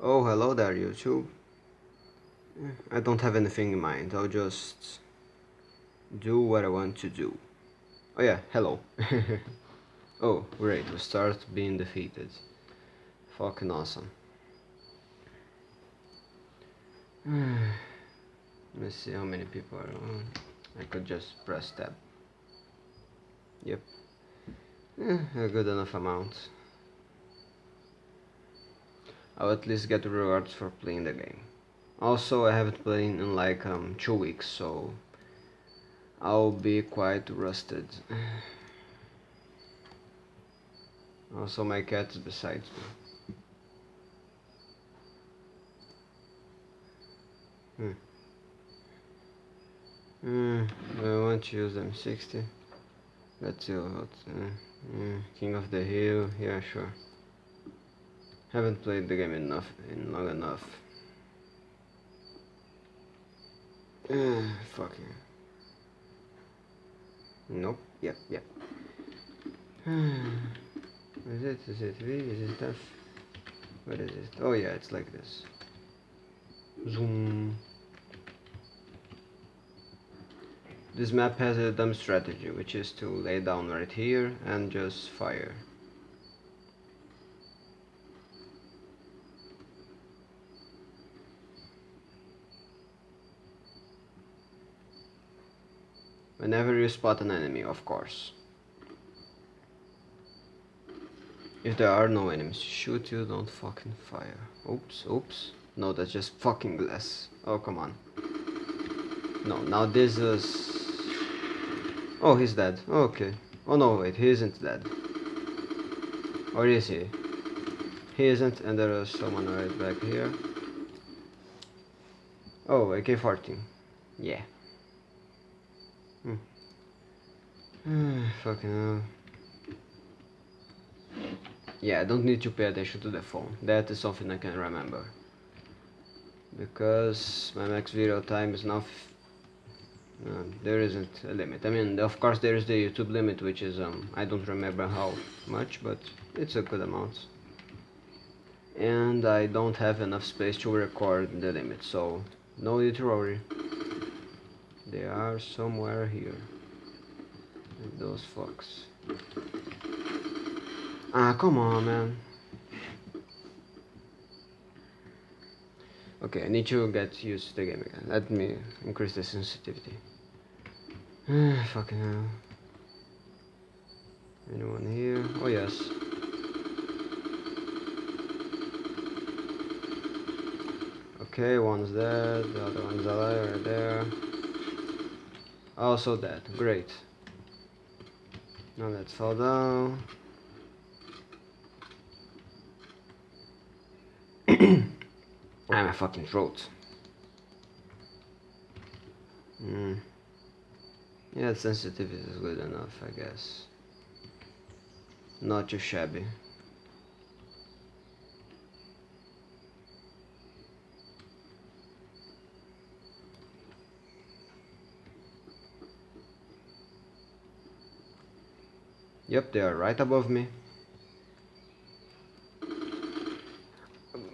Oh, hello there, YouTube. I don't have anything in mind, I'll just do what I want to do. Oh yeah, hello. oh, great, we start being defeated. Fucking awesome. Let me see how many people are on. I could just press tab. Yep. Eh, a good enough amount. I'll at least get rewards for playing the game. Also, I haven't played in like um, two weeks, so I'll be quite rusted. Also, my cat is beside me. Hmm. Hmm, I want to use M60. Let's see what. Uh, uh, King of the Hill, yeah, sure. Haven't played the game enough in long enough. Fuck yeah. Nope. Yep. Yep. is it? Is it V? Is it F? What is it? Oh yeah, it's like this. Zoom. This map has a dumb strategy, which is to lay down right here and just fire. Whenever you spot an enemy, of course. If there are no enemies shoot you, don't fucking fire. Oops, oops. No, that's just fucking glass. Oh, come on. No, now this is... Oh, he's dead. Okay. Oh no, wait, he isn't dead. Or is he? He isn't, and there is someone right back here. Oh, AK-14. Yeah. Hmm. Fucking hell. Yeah, I don't need to pay attention to the phone. That is something I can remember. Because my max video time is now... Uh, there isn't a limit. I mean, of course there is the YouTube limit, which is, um, I don't remember how much, but it's a good amount. And I don't have enough space to record the limit, so no need to worry. They are somewhere here. Those fucks. Ah, come on, man. Okay, I need to get used to the game again. Let me increase the sensitivity. Fucking hell. Anyone here? Oh, yes. Okay, one's dead, the other one's alive right there. Also dead, great. Now let's fall down. ah, my fucking throat. Hmm. Yeah, sensitivity is good enough, I guess. Not too shabby. Yep, they are right above me.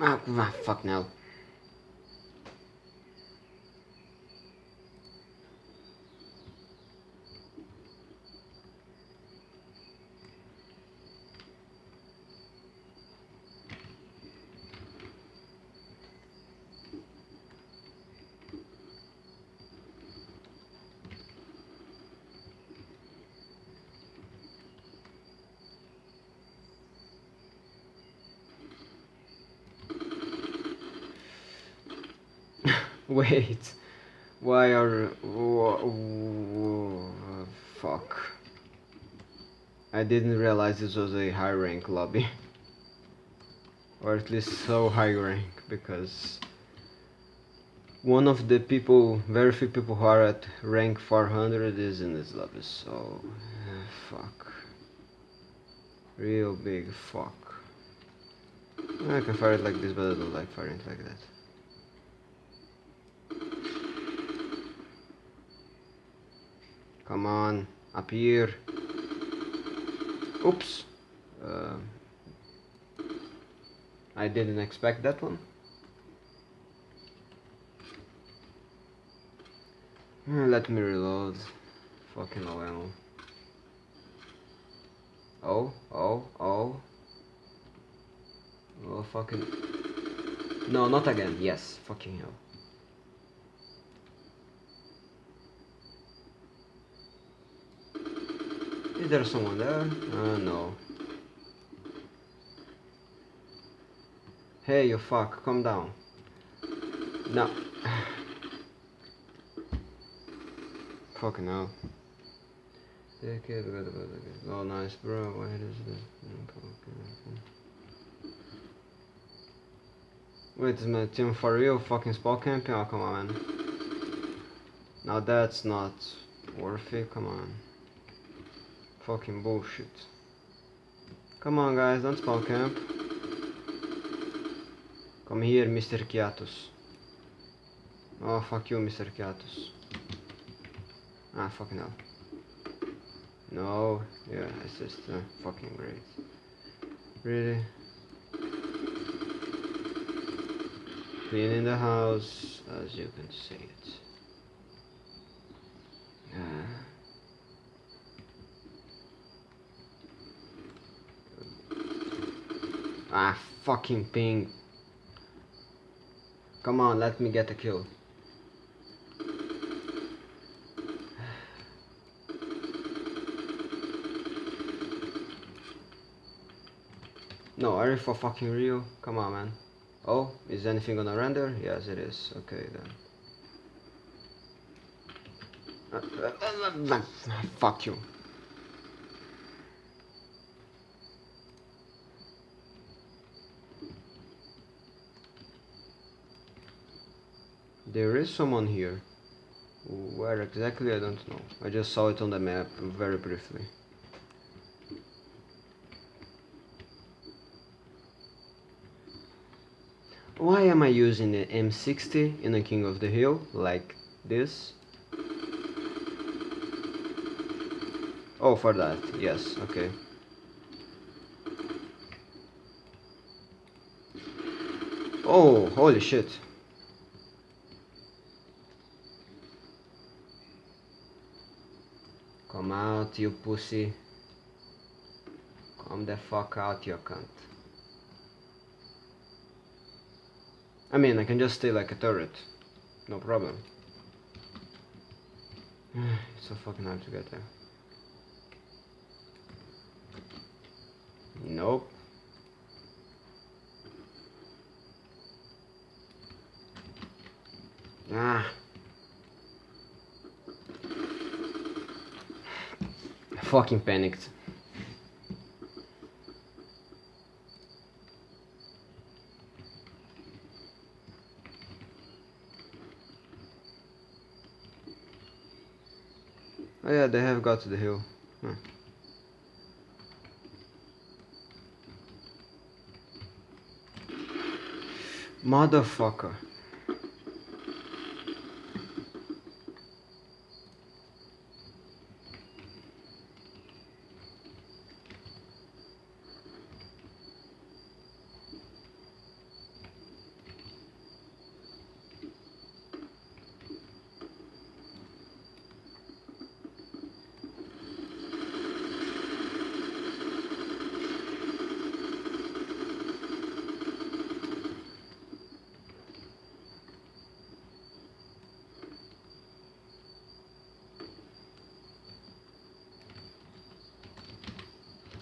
Ah, fuck now. Wait, why are... fuck. I didn't realize this was a high rank lobby. or at least so high rank, because one of the people, very few people who are at rank 400 is in this lobby, so... fuck. Real big fuck. I can fire it like this, but I don't like firing it like that. Come on, up here. Oops. Uh, I didn't expect that one. Let me reload. Fucking low ammo. Oh, oh, oh. Oh, fucking. No, not again. Yes, fucking hell. Is there someone there? Uh, no. Hey, you fuck, calm down. No. Fucking hell. Oh, nice, bro. Where is this? Wait is my team for real? Fucking spot camping? Oh, come on, man. Now that's not worth it. Come on. Fucking bullshit. Come on, guys, don't spawn camp. Come here, Mr. Kiatus. Oh, fuck you, Mr. Kiatus. Ah, fucking hell. No, yeah, it's just uh, fucking great. Really? Cleaning the house, as you can see it. Ah, fucking ping. Come on, let me get a kill. No, are you for fucking real? Come on, man. Oh, is anything gonna render? Yes, it is. Okay, then. Fuck you. There is someone here. Where exactly, I don't know. I just saw it on the map very briefly. Why am I using the M60 in the King of the Hill like this? Oh, for that, yes, okay. Oh, holy shit. Come out, you pussy. Come the fuck out, you cunt. I mean, I can just stay like a turret. No problem. it's so fucking hard to get there. Nope. Ah. Fucking panicked. Oh yeah, they have got to the hill. Huh. Motherfucker.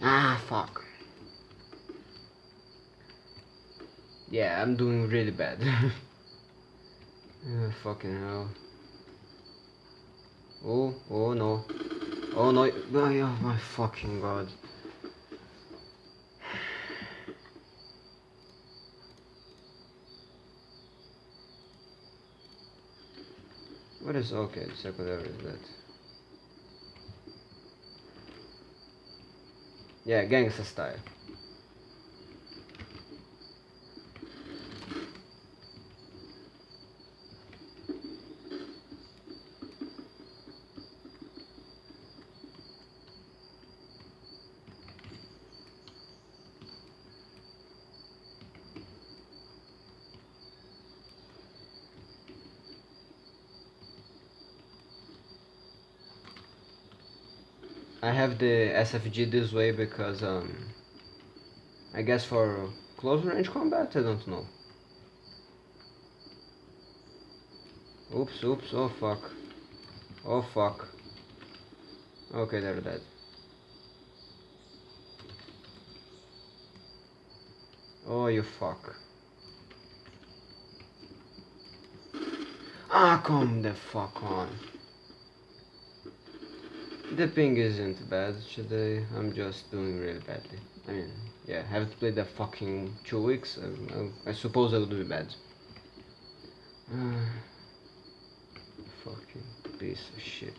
Ah, fuck. Yeah, I'm doing really bad. oh, fucking hell. Oh, oh no. Oh no, oh my fucking god. What is okay, secondary is that? Yeah, gangster style. Have the SFG this way because um I guess for close range combat I don't know. Oops, oops, oh fuck. Oh fuck. Okay, they're dead. Oh, you fuck. Ah, come the fuck on. The ping isn't bad today, I'm just doing really badly. I mean, yeah, I haven't played that fucking two weeks, I, I, I suppose I'll do bad. Uh, fucking piece of shit.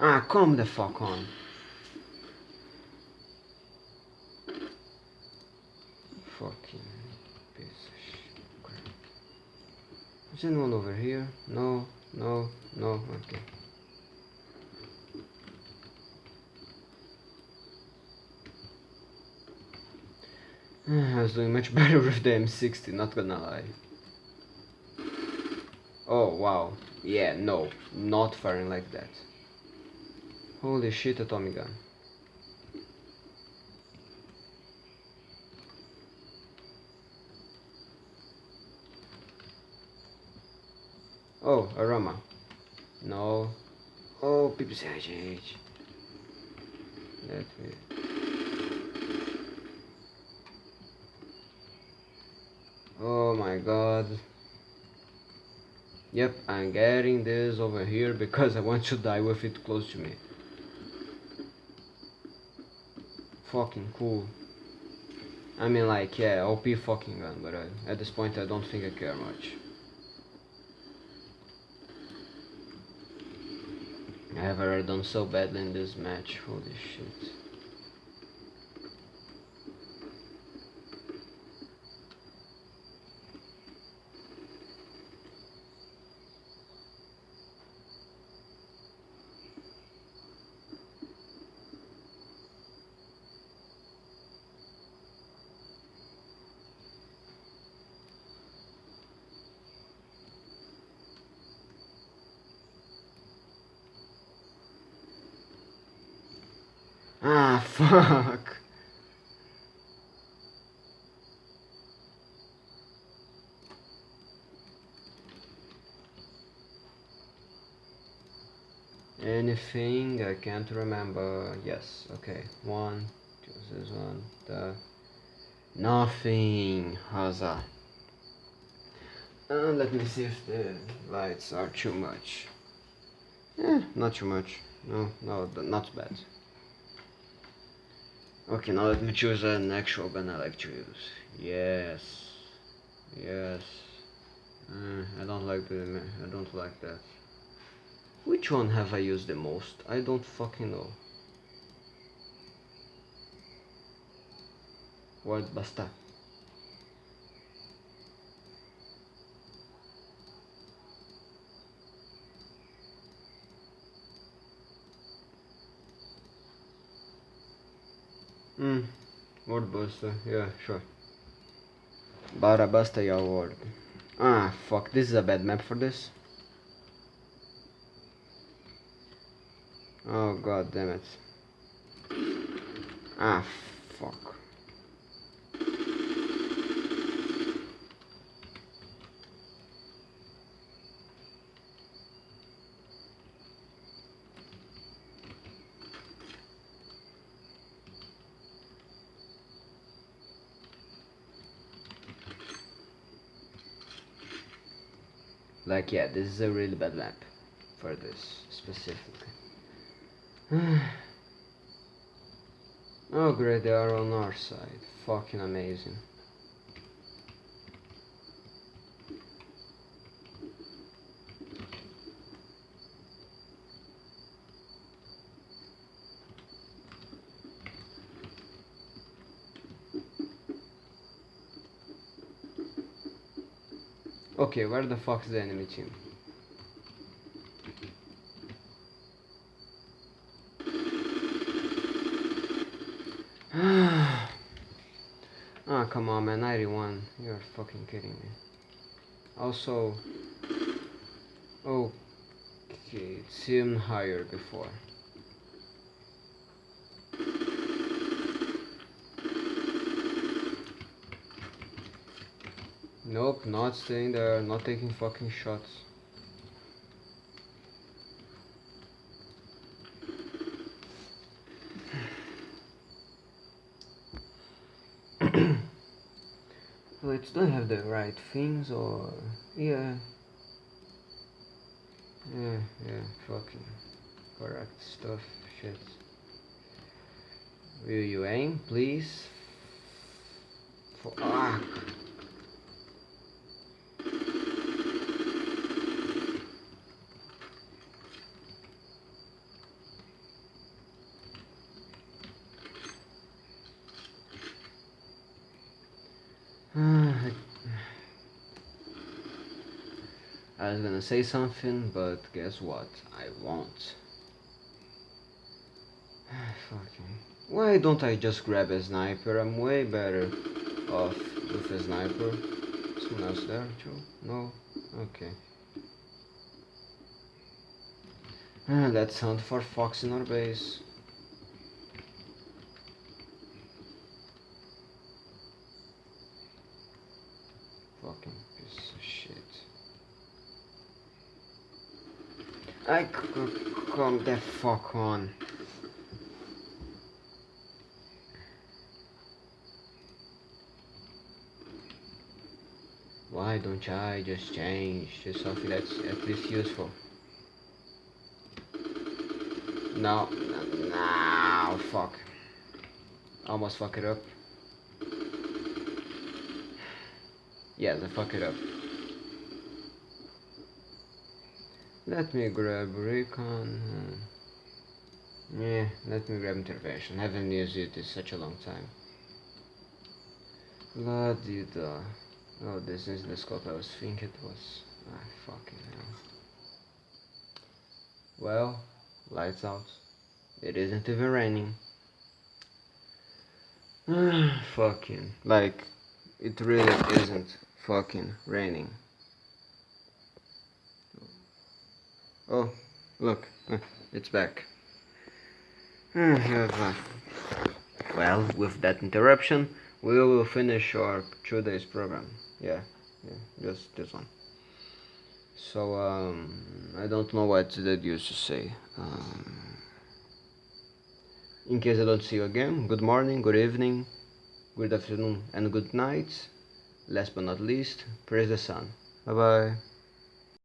Ah, come the fuck on. Fucking piece of shit. Is anyone over here? No, no, no, okay. Mm, I was doing much better with the M60, not gonna lie. Oh, wow. Yeah, no, not firing like that. Holy shit, atomic gun. Oh, aroma. No. Oh, PPCH. Let me. Oh my god. Yep, I'm getting this over here because I want to die with it close to me. Fucking cool. I mean like, yeah, OP fucking gun, but uh, at this point I don't think I care much. I have already done so badly in this match, holy shit. Ah, fuck. Anything I can't remember. Yes, okay. One, two, this one, the nothing. That? Uh, let me see if the lights are too much. Eh, not too much. No, no, not bad. Okay, now let me choose an actual gun I like to use. Yes. Yes. Uh, I don't like the... I don't like that. Which one have I used the most? I don't fucking know. What basta? Hmm. Word Buster. Yeah, sure. Barabasta your word. Ah, fuck. This is a bad map for this. Oh, god damn it. Ah, fuck. Like, yeah, this is a really bad map for this specifically. oh great, they are on our side. Fucking amazing. Okay, where the fuck is the enemy team? ah, come on, man, 91. You're fucking kidding me. Also, okay, it seemed higher before. Nope, not staying there, not taking fucking shots. Let's don't have the right things or yeah. Yeah yeah fucking correct stuff shit. Will you aim please? Fuck I was gonna say something, but guess what? I won't. Fucking. Why don't I just grab a sniper? I'm way better off with a sniper. Someone else there too? No? Okay. Ah, let's hunt for fox in our base. Fucking piece of shit. I come the fuck on. Why don't I just change to something that's at least useful? No, no, no, fuck. Almost fuck it up. Yes, I fuck it up. Let me grab recon. hmm. Yeah, let me grab intervention. Haven't used it in such a long time. Bloody da. Oh, this is the scope I was thinking it was. Ah, fucking hell. Well, lights out. It isn't even raining. fucking. Like, it really isn't fucking raining. Oh, look, uh, it's back. well, with that interruption, we will finish our two days program. Yeah, yeah, just this one. So, um, I don't know what that used to say. Um, in case I don't see you again, good morning, good evening, good afternoon, and good night. Last but not least, praise the sun. Bye bye.